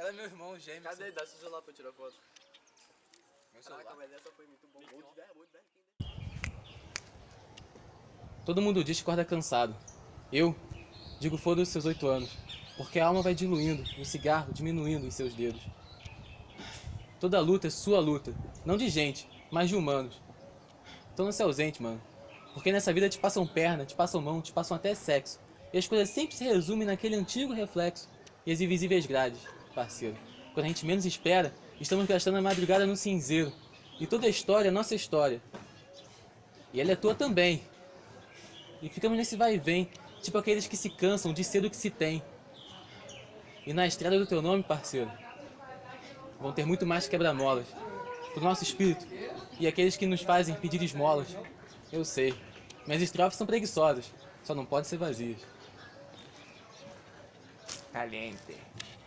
Era meu irmão, gêmeo. Cadê? Dá seu celular pra eu tirar foto. Meu Caraca, celular. mas essa foi muito bom. Todo mundo diz que acorda cansado. Eu digo foda-se seus oito anos, porque a alma vai diluindo, o cigarro diminuindo em seus dedos. Toda luta é sua luta, não de gente, mas de humanos. Então não se ausente, mano. Porque nessa vida te passam perna, te passam mão, te passam até sexo. E as coisas sempre se resumem naquele antigo reflexo e as invisíveis grades, parceiro. Quando a gente menos espera, estamos gastando a madrugada no cinzeiro. E toda a história é nossa história. E ela é tua também. E ficamos nesse vai e vem, tipo aqueles que se cansam de ser o que se tem. E na estrada do teu nome, parceiro, vão ter muito mais quebra-molas pro nosso espírito e aqueles que nos fazem pedir esmolas. Eu sei, minhas estrofes são preguiçosas, só não podem ser vazias. Caliente.